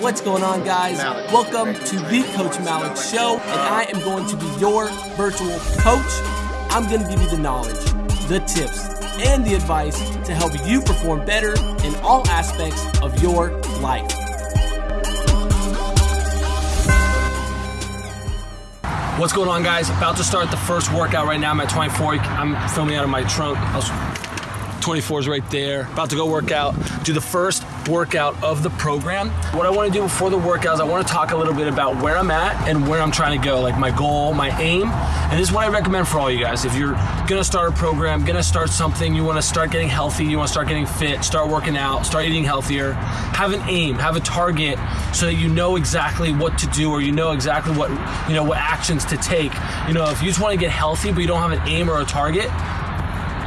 What's going on, guys? Welcome to the Coach Malik Show, and I am going to be your virtual coach. I'm going to give you the knowledge, the tips, and the advice to help you perform better in all aspects of your life. What's going on, guys? About to start the first workout right now. I'm at 24. I'm filming out of my trunk. I was 24 is right there. About to go work out, do the first workout of the program. What I want to do before the workout is I want to talk a little bit about where I'm at and where I'm trying to go, like my goal, my aim. And this is what I recommend for all you guys. If you're gonna start a program, gonna start something, you want to start getting healthy, you want to start getting fit, start working out, start eating healthier, have an aim, have a target so that you know exactly what to do or you know exactly what, you know, what actions to take. You know, if you just want to get healthy but you don't have an aim or a target,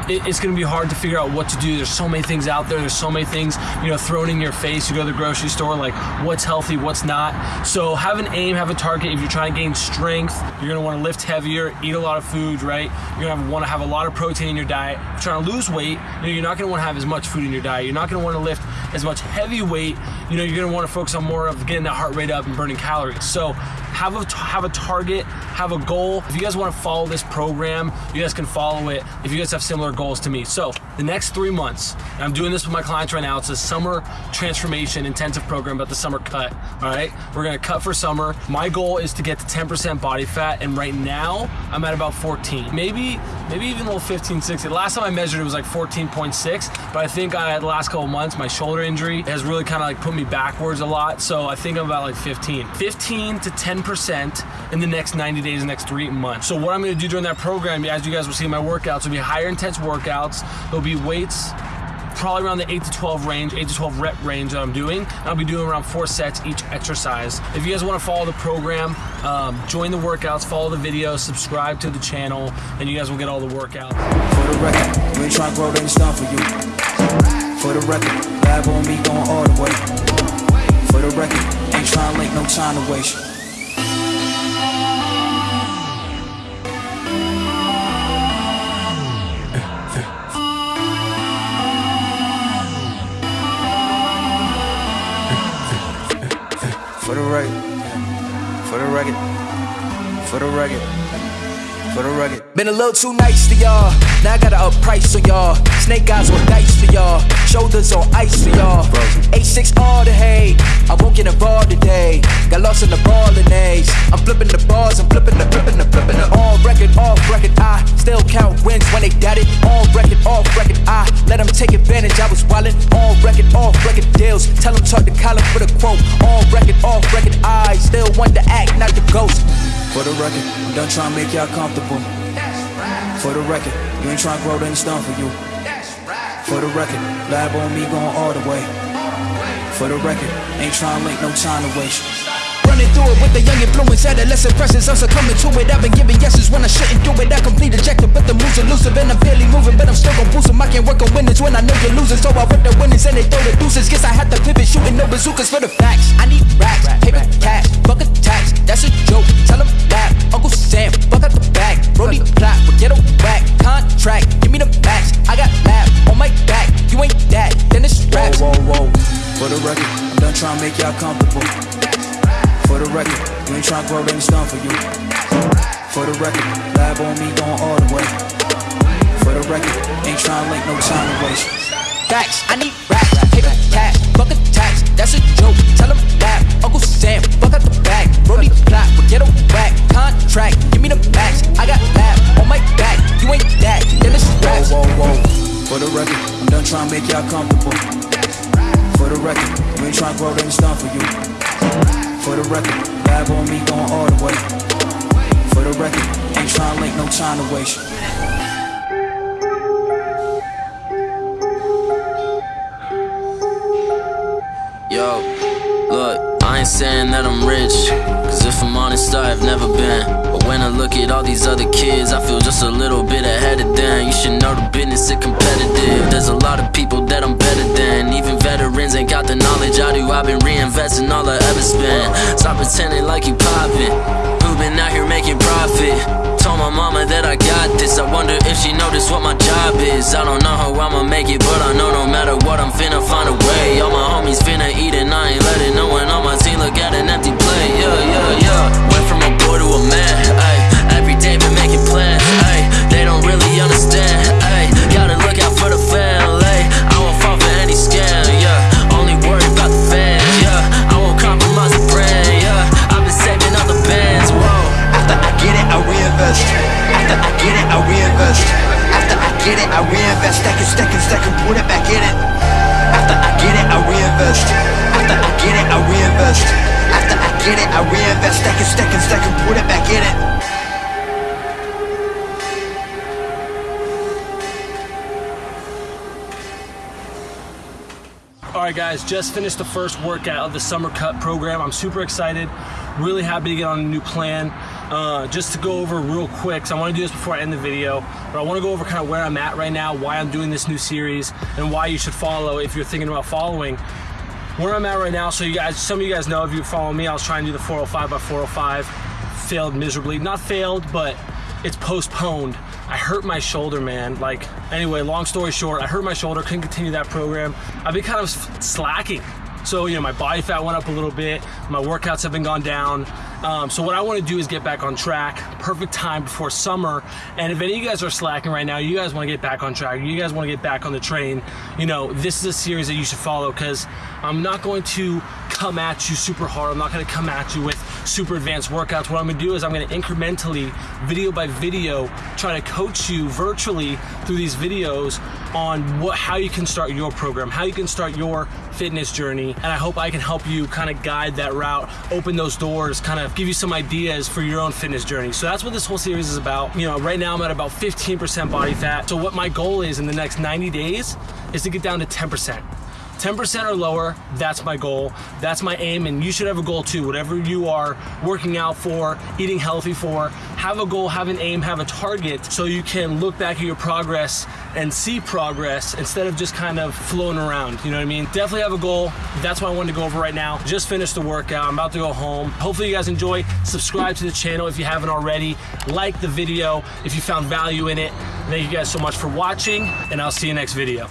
it's going to be hard to figure out what to do. There's so many things out there. There's so many things, you know, thrown in your face. You go to the grocery store, like what's healthy, what's not. So have an aim, have a target. If you're trying to gain strength, you're going to want to lift heavier, eat a lot of food, right? You're going to want to have a lot of protein in your diet. If you're trying to lose weight, you know, you're not going to want to have as much food in your diet. You're not going to want to lift as much heavy weight. You know, you're going to want to focus on more of getting that heart rate up and burning calories. So have a have a target, have a goal. If you guys want to follow this program, you guys can follow it. If you guys have similar goals to me, so the next three months, I'm doing this with my clients right now. It's a summer transformation intensive program about the summer cut. All right, we're gonna cut for summer. My goal is to get to 10% body fat, and right now I'm at about 14, maybe maybe even a little 15, 16. Last time I measured it was like 14.6, but I think I the last couple months my shoulder injury has really kind of like put me backwards a lot. So I think I'm about like 15, 15 to 10 percent in the next 90 days, the next three months. So what I'm gonna do during that program, as you guys will see my workouts, will be higher intense workouts. Be weights probably around the 8 to 12 range, 8 to 12 rep range that I'm doing. I'll be doing around four sets each exercise. If you guys want to follow the program, um, join the workouts, follow the videos, subscribe to the channel, and you guys will get all the workouts. For the record, we ain't trying to grow, done for you. For the record, lab on me going all the way. For the record, ain't trying to no time to waste. For the record, for the record, for the record. Been a little too nice to y'all. Now I gotta up price on y'all. Snake eyes on dice for y'all. Shoulders on ice for y'all. A6 all the hay. I won't get involved today. Got lost in the ball and A's. I'm flipping the balls, I'm flipping the flipping the flipping the on record, off record. I still count wins when they got it. On record, off record. I let them take advantage. I was wildin' on record, off record deals. Tell them talk to Colin for the quote. On record, off record. I still want to act, not the ghost. For the record, I'm done trying to make y'all comfortable. For the record, you ain't trying to grow, then it's done for you. For the record, lab on me going all the way. For the record, ain't trying to make no time to waste. Running through it with the young influence, adolescent presence. I'm succumbing to it. I've been giving yeses when I shouldn't do it. I complete ejected, but the moves elusive, and I'm barely moving, but I'm still gon' boost 'em. I can't work on winners when I know you're losing, so I rip the winners and they throw the deuces. Guess I had to pivot, shooting no bazookas for the facts. I need racks, you ain't tryna grow, then it's done for you. For the record, lab on me going all the way. For the record, ain't tryna link, no time to waste. Facts, I need racks, paper cash, fuck a tax, that's a joke. Tell laugh, Uncle Sam, fuck out the bag. Brody plot, forget a whack. Contract, give me the max. I got lab on my back. You ain't that, then it's raps. Whoa, whoa, whoa. For the record, I'm done trying to make y'all comfortable. For the record, you ain't tryna grow, then it's done for you. For the record, lab on me going all the way. For the record, ain't tryna link, no time to waste. Yo, look, I ain't saying that I'm rich. Cause if I'm honest, I've never been. But when I look at all these other kids, I feel just a little bit ahead of them. You should know the business is competitive. There's a lot of people that I'm better than. Even veterans ain't got the knowledge I do. I've been reinvesting all I ever spent. Stop pretending like you poppin'. Who been out here making profit? Told my mama that I got this. I wonder if she noticed what my job is. I don't know how I'ma make it, but I know no matter what, I'm finna find a way. get it, I reinvest. Stack it, stack it, stack it, put it back in it. After I get it, I reinvest. After I get it, I reinvest. After I get it, I reinvest. Stack it, stack it, stack it, put it back in it. Alright guys, just finished the first workout of the Summer Cut program. I'm super excited, really happy to get on a new plan. Uh, just to go over real quick, so I want to do this before I end the video, but I want to go over kind of where I'm at right now, why I'm doing this new series, and why you should follow if you're thinking about following. Where I'm at right now, so you guys, some of you guys know if you follow me, I was trying to do the 405 by 405, failed miserably. Not failed, but it's postponed. I hurt my shoulder, man. Like, anyway, long story short, I hurt my shoulder, couldn't continue that program. I've been kind of slacking. So, you know, my body fat went up a little bit, my workouts have been gone down. Um, so what I want to do is get back on track. Perfect time before summer. And if any of you guys are slacking right now, you guys want to get back on track, you guys want to get back on the train, you know, this is a series that you should follow because I'm not going to come at you super hard. I'm not going to come at you with super advanced workouts. What I'm to do is I'm going to incrementally, video by video, try to coach you virtually through these videos on what how you can start your program, how you can start your fitness journey. And I hope I can help you kind of guide that route, open those doors, kind of give you some ideas for your own fitness journey. So that's what this whole series is about. You know, right now I'm at about 15% body fat. So what my goal is in the next 90 days is to get down to 10%. 10% or lower, that's my goal. That's my aim, and you should have a goal too. Whatever you are working out for, eating healthy for, have a goal, have an aim, have a target so you can look back at your progress and see progress instead of just kind of floating around. You know what I mean? Definitely have a goal. That's what I wanted to go over right now. Just finished the workout. I'm about to go home. Hopefully you guys enjoy. Subscribe to the channel if you haven't already. Like the video if you found value in it. Thank you guys so much for watching, and I'll see you next video.